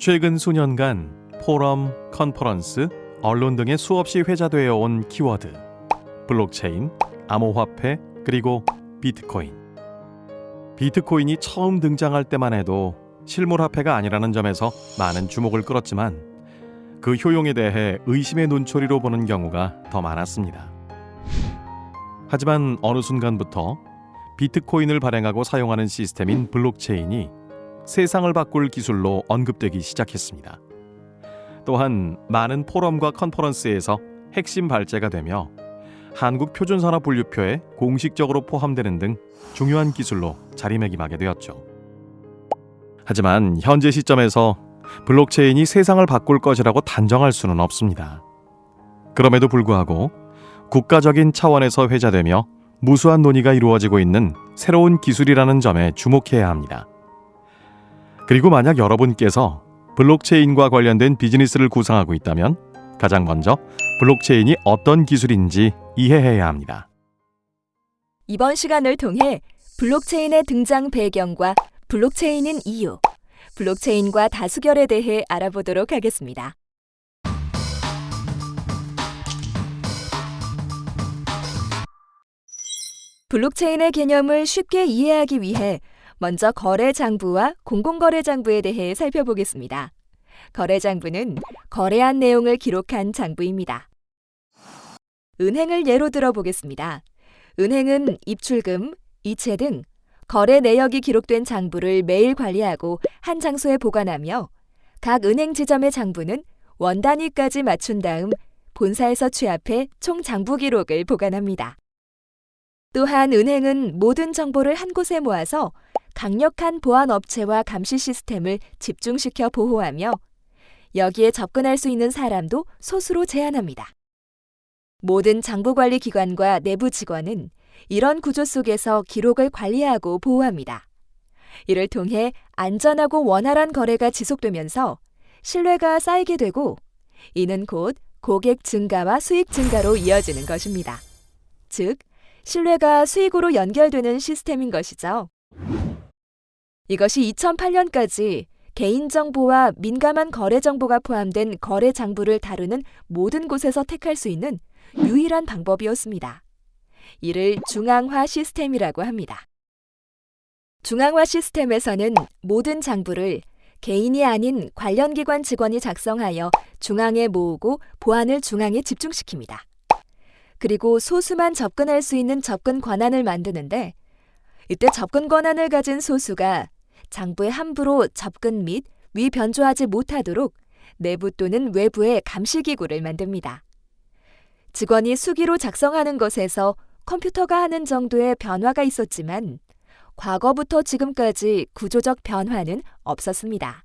최근 수년간 포럼, 컨퍼런스, 언론 등에 수없이 회자되어 온 키워드 블록체인, 암호화폐, 그리고 비트코인. 비트코인이 처음 등장할 때만 해도 실물화폐가 아니라는 점에서 많은 주목을 끌었지만 그 효용에 대해 의심의 눈초리로 보는 경우가 더 많았습니다. 하지만 어느 순간부터 비트코인을 발행하고 사용하는 시스템인 블록체인이 세상을 바꿀 기술로 언급되기 시작했습니다. 또한 많은 포럼과 컨퍼런스에서 핵심 발제가 되며 한국 표준산업 분류표에 공식적으로 포함되는 등 중요한 기술로 자리매김하게 되었죠. 하지만 현재 시점에서 블록체인이 세상을 바꿀 것이라고 단정할 수는 없습니다. 그럼에도 불구하고 국가적인 차원에서 회자되며 무수한 논의가 이루어지고 있는 새로운 기술이라는 점에 주목해야 합니다. 그리고 만약 여러분께서 블록체인과 관련된 비즈니스를 구상하고 있다면 가장 먼저 블록체인이 어떤 기술인지 이해해야 합니다. 이번 시간을 통해 블록체인의 등장 배경과 블록체인인 이유, 블록체인과 다수결에 대해 알아보도록 하겠습니다. 블록체인의 개념을 쉽게 이해하기 위해 먼저 거래장부와 공공거래장부에 대해 살펴보겠습니다. 거래장부는 거래한 내용을 기록한 장부입니다. 은행을 예로 들어보겠습니다. 은행은 입출금, 이체 등 거래 내역이 기록된 장부를 매일 관리하고 한 장소에 보관하며 각 은행 지점의 장부는 원 단위까지 맞춘 다음 본사에서 취합해 총 장부 기록을 보관합니다. 또한 은행은 모든 정보를 한 곳에 모아서 강력한 보안 업체와 감시 시스템을 집중시켜 보호하며 여기에 접근할 수 있는 사람도 소수로 제한합니다. 모든 장부관리 기관과 내부 직원은 이런 구조 속에서 기록을 관리하고 보호합니다. 이를 통해 안전하고 원활한 거래가 지속되면서 신뢰가 쌓이게 되고 이는 곧 고객 증가와 수익 증가로 이어지는 것입니다. 즉, 신뢰가 수익으로 연결되는 시스템인 것이죠. 이것이 2008년까지 개인정보와 민감한 거래정보가 포함된 거래 장부를 다루는 모든 곳에서 택할 수 있는 유일한 방법이었습니다. 이를 중앙화 시스템이라고 합니다. 중앙화 시스템에서는 모든 장부를 개인이 아닌 관련 기관 직원이 작성하여 중앙에 모으고 보안을 중앙에 집중시킵니다. 그리고 소수만 접근할 수 있는 접근 권한을 만드는데 이때 접근 권한을 가진 소수가 장부에 함부로 접근 및 위변조하지 못하도록 내부 또는 외부에 감시기구를 만듭니다. 직원이 수기로 작성하는 것에서 컴퓨터가 하는 정도의 변화가 있었지만 과거부터 지금까지 구조적 변화는 없었습니다.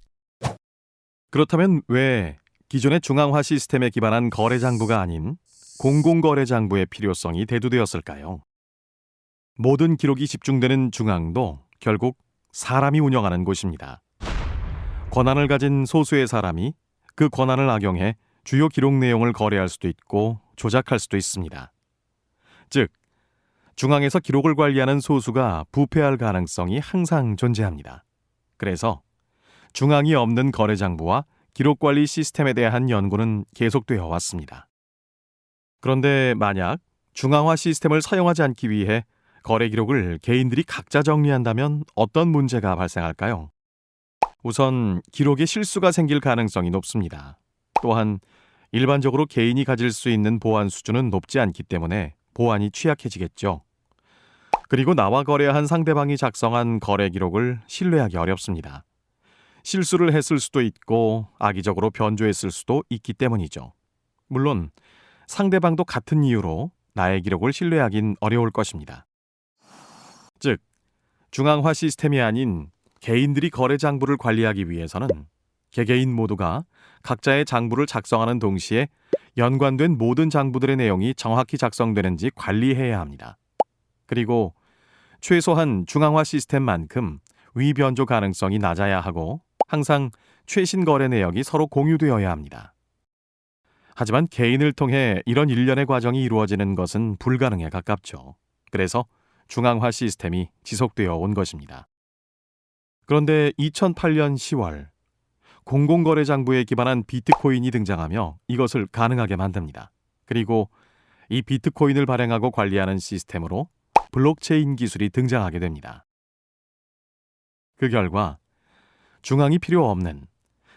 그렇다면 왜 기존의 중앙화 시스템에 기반한 거래 장부가 아닌 공공거래 장부의 필요성이 대두되었을까요? 모든 기록이 집중되는 중앙도 결국 사람이 운영하는 곳입니다. 권한을 가진 소수의 사람이 그 권한을 악용해 주요 기록 내용을 거래할 수도 있고 조작할 수도 있습니다. 즉, 중앙에서 기록을 관리하는 소수가 부패할 가능성이 항상 존재합니다. 그래서 중앙이 없는 거래장부와 기록관리 시스템에 대한 연구는 계속되어 왔습니다. 그런데 만약 중앙화 시스템을 사용하지 않기 위해 거래 기록을 개인들이 각자 정리한다면 어떤 문제가 발생할까요? 우선 기록에 실수가 생길 가능성이 높습니다. 또한 일반적으로 개인이 가질 수 있는 보안 수준은 높지 않기 때문에 보안이 취약해지겠죠. 그리고 나와 거래한 상대방이 작성한 거래 기록을 신뢰하기 어렵습니다. 실수를 했을 수도 있고 악의적으로 변조했을 수도 있기 때문이죠. 물론 상대방도 같은 이유로 나의 기록을 신뢰하긴 어려울 것입니다. 즉, 중앙화 시스템이 아닌 개인들이 거래 장부를 관리하기 위해서는 개개인 모두가 각자의 장부를 작성하는 동시에 연관된 모든 장부들의 내용이 정확히 작성되는지 관리해야 합니다. 그리고 최소한 중앙화 시스템만큼 위변조 가능성이 낮아야 하고 항상 최신 거래 내역이 서로 공유되어야 합니다. 하지만 개인을 통해 이런 일련의 과정이 이루어지는 것은 불가능에 가깝죠. 그래서 중앙화 시스템이 지속되어 온 것입니다. 그런데 2008년 10월 공공거래 장부에 기반한 비트코인이 등장하며 이것을 가능하게 만듭니다. 그리고 이 비트코인을 발행하고 관리하는 시스템으로 블록체인 기술이 등장하게 됩니다. 그 결과 중앙이 필요 없는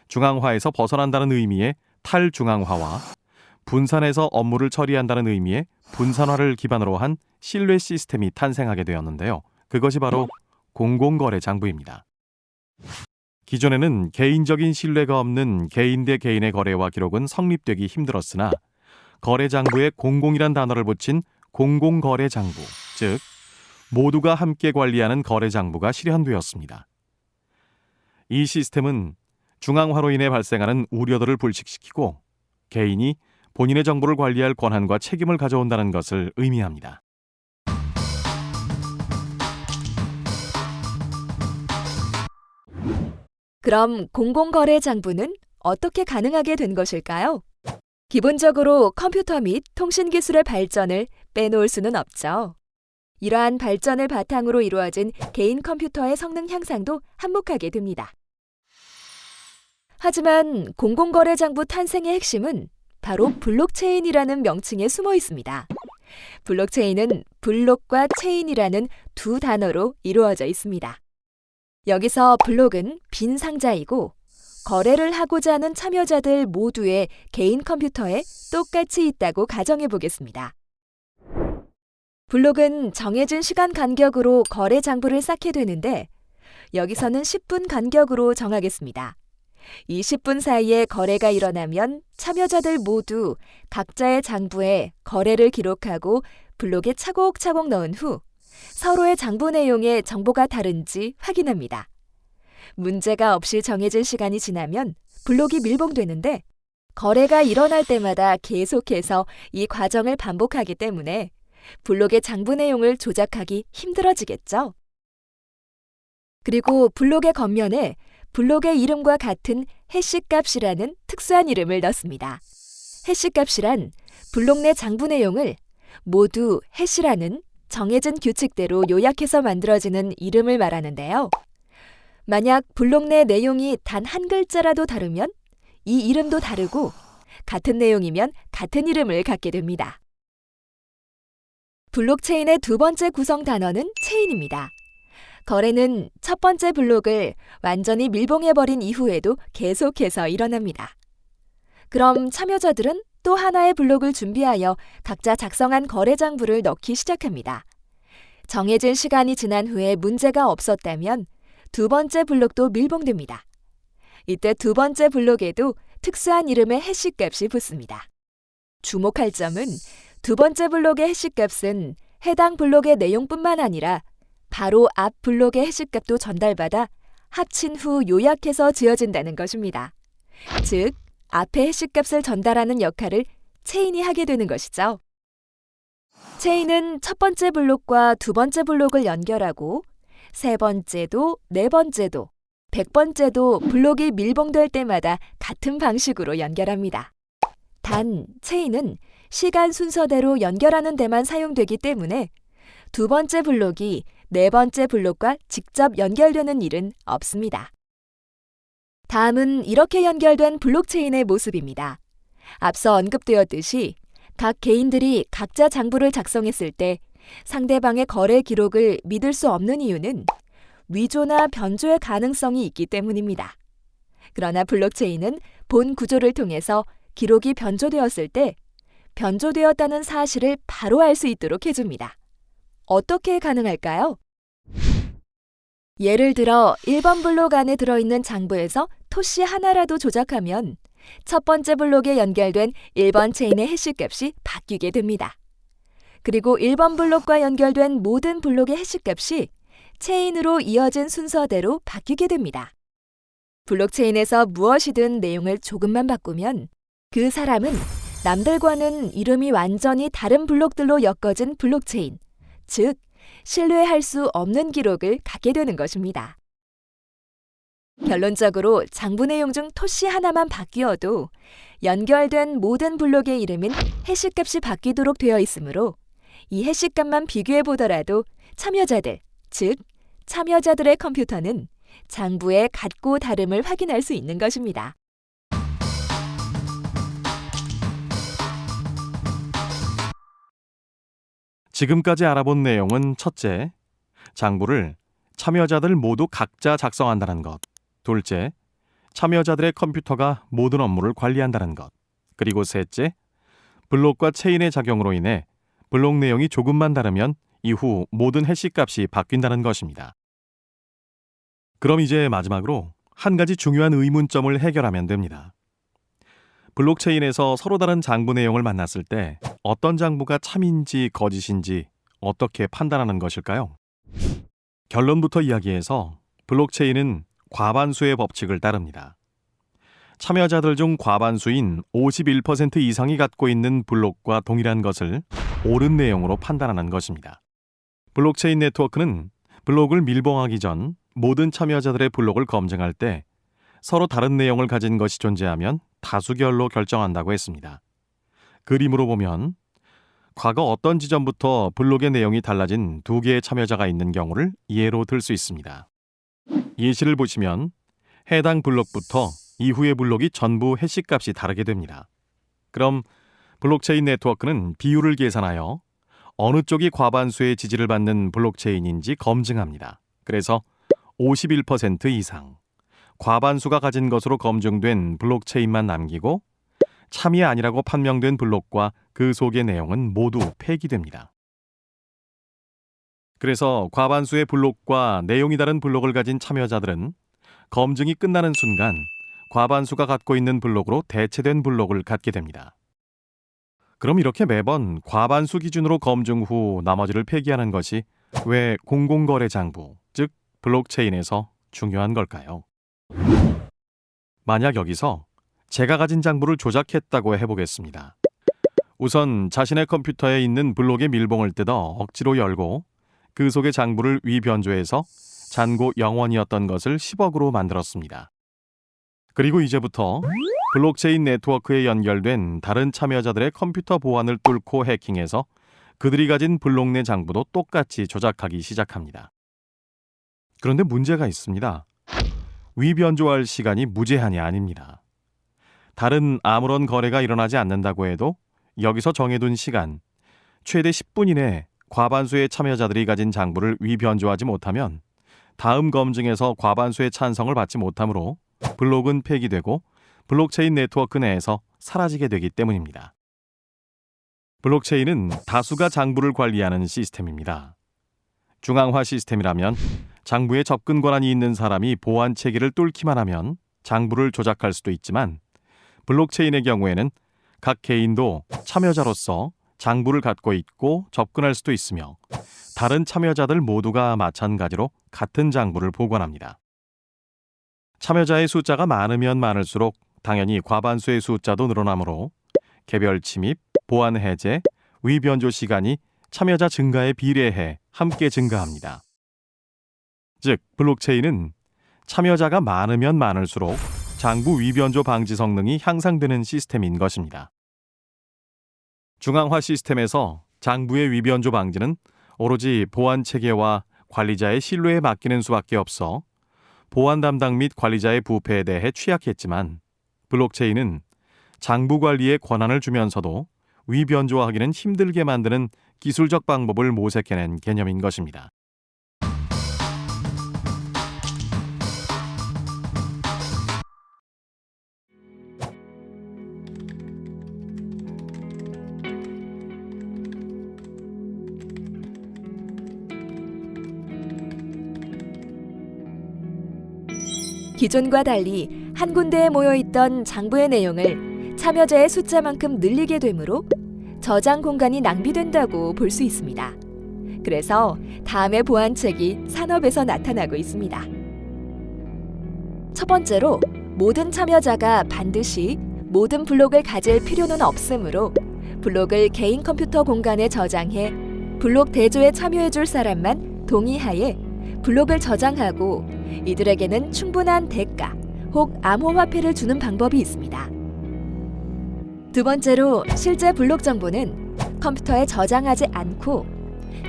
중앙화에서 벗어난다는 의미의 탈중앙화와 분산해서 업무를 처리한다는 의미의 분산화를 기반으로 한 신뢰 시스템이 탄생하게 되었는데요. 그것이 바로 공공거래 장부입니다. 기존에는 개인적인 신뢰가 없는 개인 대 개인의 거래와 기록은 성립되기 힘들었으나 거래 장부에 공공이란 단어를 붙인 공공거래 장부, 즉 모두가 함께 관리하는 거래 장부가 실현되었습니다. 이 시스템은 중앙화로 인해 발생하는 우려들을 불식시키고 개인이 본인의 정보를 관리할 권한과 책임을 가져온다는 것을 의미합니다. 그럼 공공거래 장부는 어떻게 가능하게 된 것일까요? 기본적으로 컴퓨터 및 통신 기술의 발전을 빼놓을 수는 없죠. 이러한 발전을 바탕으로 이루어진 개인 컴퓨터의 성능 향상도 한몫하게 됩니다. 하지만 공공거래 장부 탄생의 핵심은 바로 블록체인이라는 명칭에 숨어 있습니다. 블록체인은 블록과 체인이라는 두 단어로 이루어져 있습니다. 여기서 블록은 빈 상자이고 거래를 하고자 하는 참여자들 모두의 개인 컴퓨터에 똑같이 있다고 가정해 보겠습니다. 블록은 정해진 시간 간격으로 거래 장부를 쌓게 되는데 여기서는 10분 간격으로 정하겠습니다. 이 10분 사이에 거래가 일어나면 참여자들 모두 각자의 장부에 거래를 기록하고 블록에 차곡차곡 넣은 후 서로의 장부 내용에 정보가 다른지 확인합니다. 문제가 없이 정해진 시간이 지나면 블록이 밀봉되는데 거래가 일어날 때마다 계속해서 이 과정을 반복하기 때문에 블록의 장부 내용을 조작하기 힘들어지겠죠. 그리고 블록의 겉면에 블록의 이름과 같은 해시 값이라는 특수한 이름을 넣습니다. 해시 값이란 블록 내 장부 내용을 모두 해시라는 정해진 규칙대로 요약해서 만들어지는 이름을 말하는데요. 만약 블록 내 내용이 단 한 글자라도 다르면 이 이름도 다르고 같은 내용이면 같은 이름을 갖게 됩니다. 블록체인의 두 번째 구성 단어는 체인입니다. 거래는 첫 번째 블록을 완전히 밀봉해버린 이후에도 계속해서 일어납니다. 그럼 참여자들은 또 하나의 블록을 준비하여 각자 작성한 거래 장부를 넣기 시작합니다. 정해진 시간이 지난 후에 문제가 없었다면 두 번째 블록도 밀봉됩니다. 이때 두 번째 블록에도 특수한 이름의 해시값이 붙습니다. 주목할 점은 두 번째 블록의 해시값은 해당 블록의 내용뿐만 아니라 바로 앞 블록의 해시값도 전달받아 합친 후 요약해서 지어진다는 것입니다. 즉, 앞에 해시값을 전달하는 역할을 체인이 하게 되는 것이죠. 체인은 첫 번째 블록과 두 번째 블록을 연결하고 세 번째도 네 번째도 백 번째도 블록이 밀봉될 때마다 같은 방식으로 연결합니다. 단, 체인은 시간 순서대로 연결하는 데만 사용되기 때문에 두 번째 블록이 네 번째 블록과 직접 연결되는 일은 없습니다. 다음은 이렇게 연결된 블록체인의 모습입니다. 앞서 언급되었듯이 각 개인들이 각자 장부를 작성했을 때 상대방의 거래 기록을 믿을 수 없는 이유는 위조나 변조의 가능성이 있기 때문입니다. 그러나 블록체인은 본 구조를 통해서 기록이 변조되었을 때 변조되었다는 사실을 바로 알 수 있도록 해줍니다. 어떻게 가능할까요? 예를 들어 1번 블록 안에 들어있는 장부에서 토씨 하나라도 조작하면 첫 번째 블록에 연결된 1번 체인의 해시값이 바뀌게 됩니다. 그리고 1번 블록과 연결된 모든 블록의 해시값이 체인으로 이어진 순서대로 바뀌게 됩니다. 블록체인에서 무엇이든 내용을 조금만 바꾸면 그 사람은 남들과는 이름이 완전히 다른 블록들로 엮어진 블록체인, 즉 신뢰할 수 없는 기록을 갖게 되는 것입니다. 결론적으로 장부 내용 중 토씨 하나만 바뀌어도 연결된 모든 블록의 이름은 해시값이 바뀌도록 되어 있으므로 이 해시값만 비교해 보더라도 참여자들, 즉 참여자들의 컴퓨터는 장부의 같고 다름을 확인할 수 있는 것입니다. 지금까지 알아본 내용은 첫째, 장부를 참여자들 모두 각자 작성한다는 것. 둘째, 참여자들의 컴퓨터가 모든 업무를 관리한다는 것. 그리고 셋째, 블록과 체인의 작용으로 인해 블록 내용이 조금만 다르면 이후 모든 해시 값이 바뀐다는 것입니다. 그럼 이제 마지막으로 한 가지 중요한 의문점을 해결하면 됩니다. 블록체인에서 서로 다른 장부 내용을 만났을 때 어떤 장부가 참인지 거짓인지 어떻게 판단하는 것일까요? 결론부터 이야기해서 블록체인은 과반수의 법칙을 따릅니다. 참여자들 중 과반수인 51% 이상이 갖고 있는 블록과 동일한 것을 옳은 내용으로 판단하는 것입니다. 블록체인 네트워크는 블록을 밀봉하기 전 모든 참여자들의 블록을 검증할 때 서로 다른 내용을 가진 것이 존재하면 다수결로 결정한다고 했습니다. 그림으로 보면 과거 어떤 지점부터 블록의 내용이 달라진 두 개의 참여자가 있는 경우를 예로 들 수 있습니다. 예시를 보시면 해당 블록부터 이후의 블록이 전부 해시 값이 다르게 됩니다. 그럼 블록체인 네트워크는 비율을 계산하여 어느 쪽이 과반수의 지지를 받는 블록체인인지 검증합니다. 그래서 51% 이상 과반수가 가진 것으로 검증된 블록체인만 남기고 참이 아니라고 판명된 블록과 그 속의 내용은 모두 폐기됩니다. 그래서 과반수의 블록과 내용이 다른 블록을 가진 참여자들은 검증이 끝나는 순간 과반수가 갖고 있는 블록으로 대체된 블록을 갖게 됩니다. 그럼 이렇게 매번 과반수 기준으로 검증 후 나머지를 폐기하는 것이 왜 공공거래 장부, 즉 블록체인에서 중요한 걸까요? 만약 여기서 제가 가진 장부를 조작했다고 해보겠습니다. 우선 자신의 컴퓨터에 있는 블록의 밀봉을 뜯어 억지로 열고 그 속의 장부를 위변조해서 잔고 0원이었던 것을 10억으로 만들었습니다. 그리고 이제부터 블록체인 네트워크에 연결된 다른 참여자들의 컴퓨터 보안을 뚫고 해킹해서 그들이 가진 블록 내 장부도 똑같이 조작하기 시작합니다. 그런데 문제가 있습니다. 위변조할 시간이 무제한이 아닙니다. 다른 아무런 거래가 일어나지 않는다고 해도 여기서 정해둔 시간, 최대 10분 이내 과반수의 참여자들이 가진 장부를 위변조하지 못하면 다음 검증에서 과반수의 찬성을 받지 못하므로 블록은 폐기되고 블록체인 네트워크 내에서 사라지게 되기 때문입니다. 블록체인은 다수가 장부를 관리하는 시스템입니다. 중앙화 시스템이라면 장부에 접근 권한이 있는 사람이 보안 체계를 뚫기만 하면 장부를 조작할 수도 있지만 블록체인의 경우에는 각 개인도 참여자로서 장부를 갖고 있고 접근할 수도 있으며 다른 참여자들 모두가 마찬가지로 같은 장부를 보관합니다. 참여자의 숫자가 많으면 많을수록 당연히 과반수의 숫자도 늘어나므로 개별 침입, 보안 해제, 위변조 시간이 참여자 증가에 비례해 함께 증가합니다. 즉, 블록체인은 참여자가 많으면 많을수록 장부 위변조 방지 성능이 향상되는 시스템인 것입니다. 중앙화 시스템에서 장부의 위변조 방지는 오로지 보안 체계와 관리자의 신뢰에 맡기는 수밖에 없어 보안 담당 및 관리자의 부패에 대해 취약했지만 블록체인은 장부 관리에 권한을 주면서도 위변조하기는 힘들게 만드는 기술적 방법을 모색해낸 개념인 것입니다. 기존과 달리 한 군데에 모여 있던 장부의 내용을 참여자의 숫자만큼 늘리게 되므로 저장 공간이 낭비된다고 볼 수 있습니다. 그래서 다음의 보안책이 산업에서 나타나고 있습니다. 첫 번째로 모든 참여자가 반드시 모든 블록을 가질 필요는 없으므로 블록을 개인 컴퓨터 공간에 저장해 블록 대조에 참여해줄 사람만 동의하에 블록을 저장하고 이들에게는 충분한 대가 혹 암호화폐를 주는 방법이 있습니다. 두 번째로 실제 블록 정보는 컴퓨터에 저장하지 않고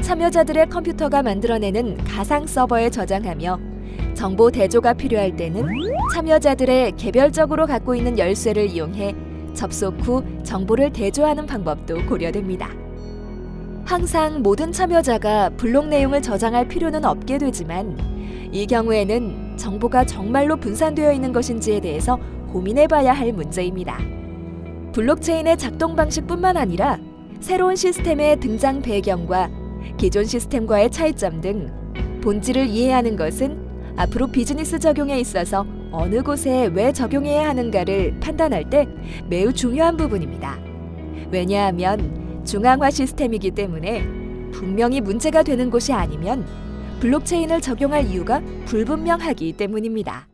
참여자들의 컴퓨터가 만들어내는 가상 서버에 저장하며 정보 대조가 필요할 때는 참여자들의 개별적으로 갖고 있는 열쇠를 이용해 접속 후 정보를 대조하는 방법도 고려됩니다. 항상 모든 참여자가 블록 내용을 저장할 필요는 없게 되지만 이 경우에는 정보가 정말로 분산되어 있는 것인지에 대해서 고민해 봐야 할 문제입니다. 블록체인의 작동 방식뿐만 아니라 새로운 시스템의 등장 배경과 기존 시스템과의 차이점 등 본질을 이해하는 것은 앞으로 비즈니스 적용에 있어서 어느 곳에 왜 적용해야 하는가를 판단할 때 매우 중요한 부분입니다. 왜냐하면 중앙화 시스템이기 때문에 분명히 문제가 되는 곳이 아니면 블록체인을 적용할 이유가 불분명하기 때문입니다.